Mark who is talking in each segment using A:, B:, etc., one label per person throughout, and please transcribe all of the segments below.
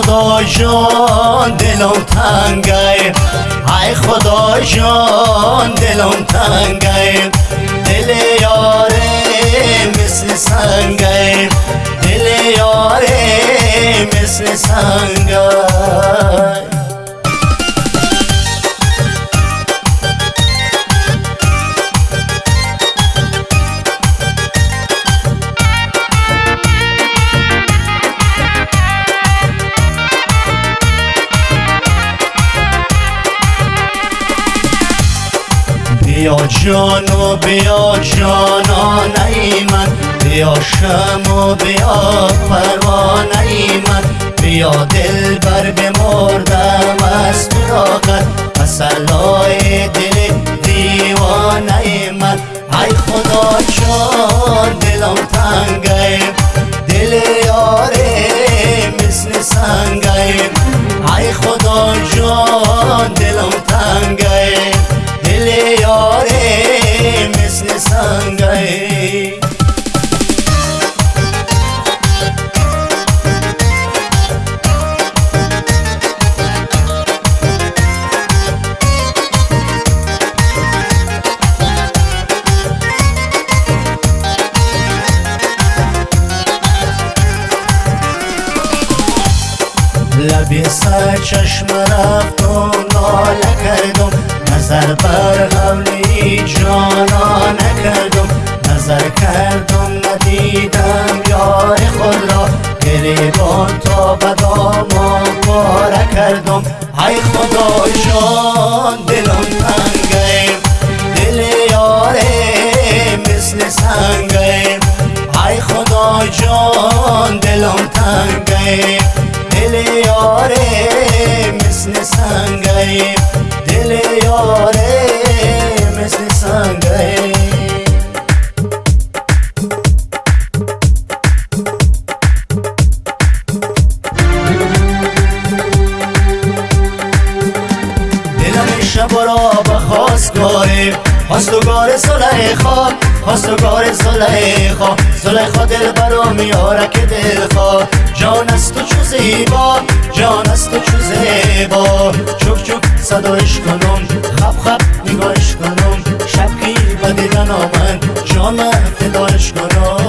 A: خدا جان دلم تنگه. ای خدا جان دلم تنگه. دل یاره مثل سنگه. دل یاره مثل سنگه. جانو بیا جانانه من بیا شم بیا پروانه من بیا دل بر بمردم از فراقت مسلای دل دیوانه من ای خدا جان دلم تنگه دل یاره مثل سنگه ای خدا جان دلم تنگه مثل سنگه لبی سر چشم رفتم ناله کردم نظر بر قبلی جانا نکردم نظر کردم ندیدم یار خود را. گریبان تا بدامان پاره کردم. ای خدا جان دلم تنگه دل یاره مثل سنگه. ای خدا جان دلم تنگه دل یاره مثل سنگه. دل یاره خواستگاره خواستگار زلیخا خواستگار زلیخا زلیخا دل برا میاره که دلخوا جان است تو چو زیبا جان است تو چو زیبا. چوک چوک صدایش کنم خب خب نگاهش کنم شب کی به دیدن جان فدایش کنم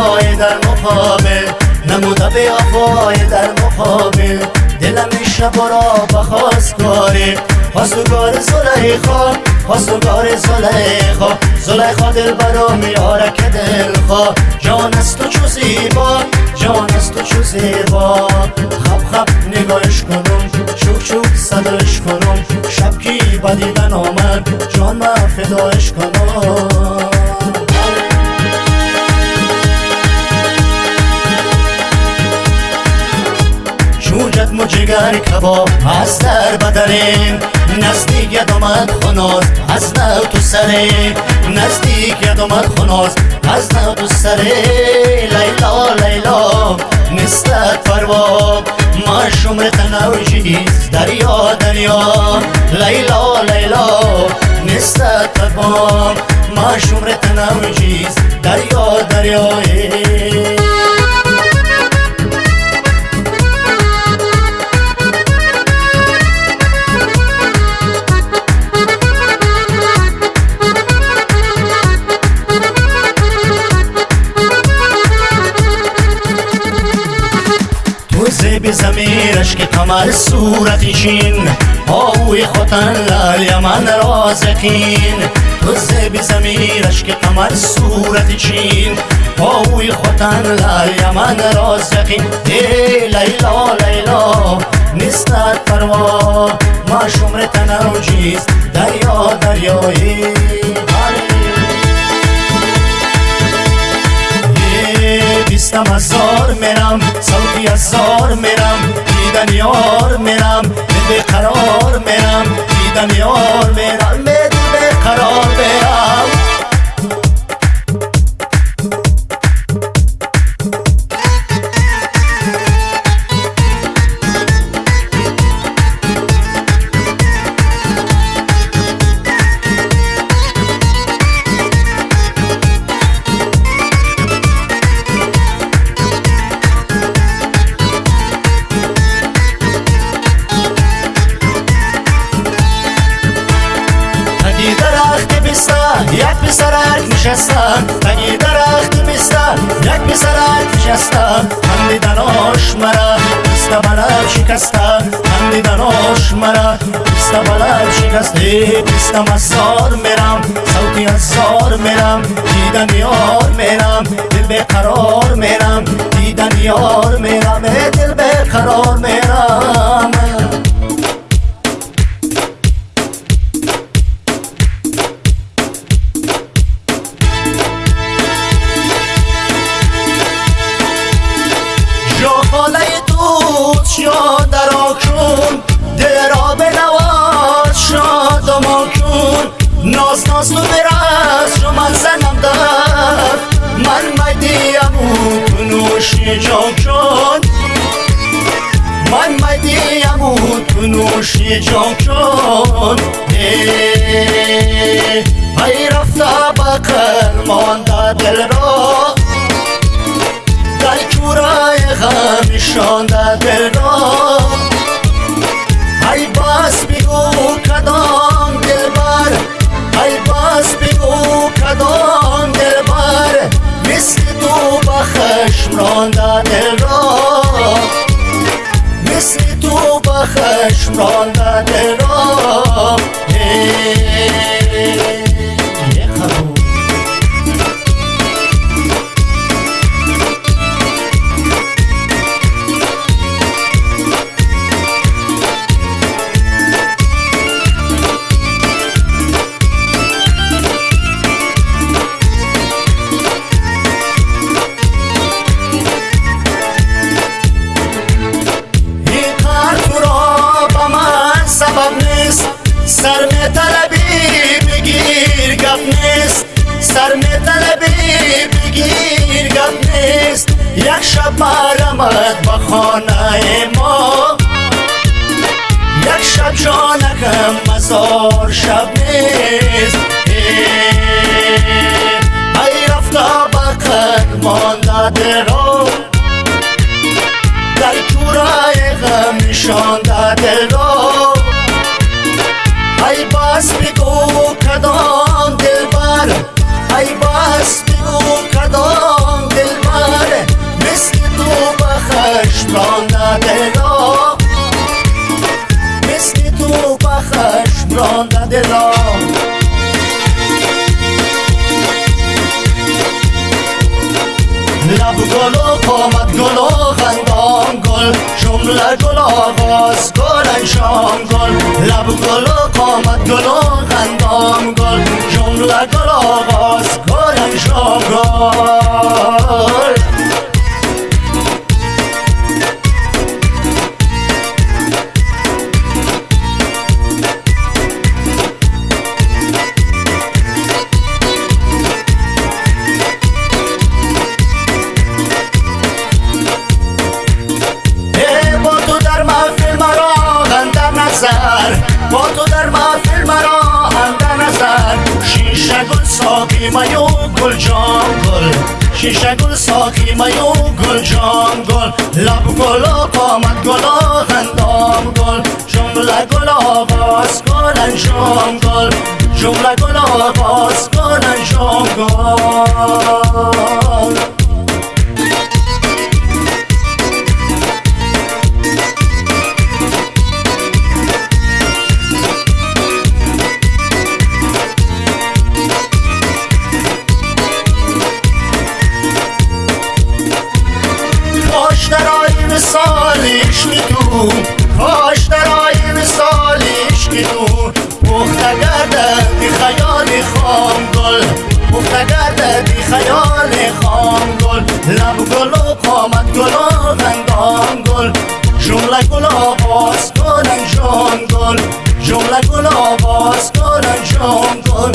A: وفای در مقابل. نموده به وفای در مقابل. دلم شب را بخواست کاری خواستگار زلیخا خواستگار زلیخا. زلیخا دل برا میاره که دلخوا. جان است تو چو زیبا جان است تو چو زیبا. خب خب نگاهش کنم چوک چوک صدایش کنم. شب کی با دیدن آمد جان ما فدایش کنم. جگر کباب از در بدنیم نزدیک ید آمد خناز از نو تو سره نزدیک ید آمد خناز از نو تو سره لیلا لیلا نستت پروا ما شمر تنوجیز دریا دریا. لیلا لیلا نستت پروا ما شمر تنوجیز دریا دریا کمر صورت چین؟ آوی خوتن لال یمن رازقین. تو زیب زمیرش که کمر صورت چین؟ آوی خوتن لال یمن رازقین. ای لیلا لیلا نیستد پروا. ما شمر تنوجیز دریا دریایی. بیستم هزار میرم صوتی هزار میرم. دیدن یار میرم به قرار میرم دیدن یار میرم писар, як писарак нишастан Тани дарахт писар, як писарак нишастан Хандиданош мара, писта балаб шикастан Хандиданош мара, писта балаб шикасте Писта масор мера ё даро кун дилро бинавод шодумо кун ноз нозну бирас ё ман занамдар ман майдияму тунуши ҷон кун ман майдияму тунуши ҷон кун э, ай рафта ба қир монда дилро ханишонда дилбор ай бас бигӯ кадом дилбар ай бас бигӯ кадом طلبی بگیر گپ نیست. سر می طلبی بگیر گپ نیست. یک شب مرمت به خانه ما. یک شب جانکم مزار شب نیست. ای رفته بقر مانده رو آغاز گل لب گل و قامت گل و خندان گل جمله گل آغاز گل انشام گل ساقی میو گل جان گل شیشه گل ساقی میو گل جان گل لب گل قامت گل و خندام گل. جمله گل آغاز گل انجام گل جمله گل آغاز گل انجام گل نگرده بی خیال خام گل. لب گل و قامت گل و غنگام گل. جمله گل آواز کنن جان گل. جمله گل آواز کنن جان گل.